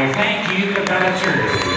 I thank you, Cabela Church.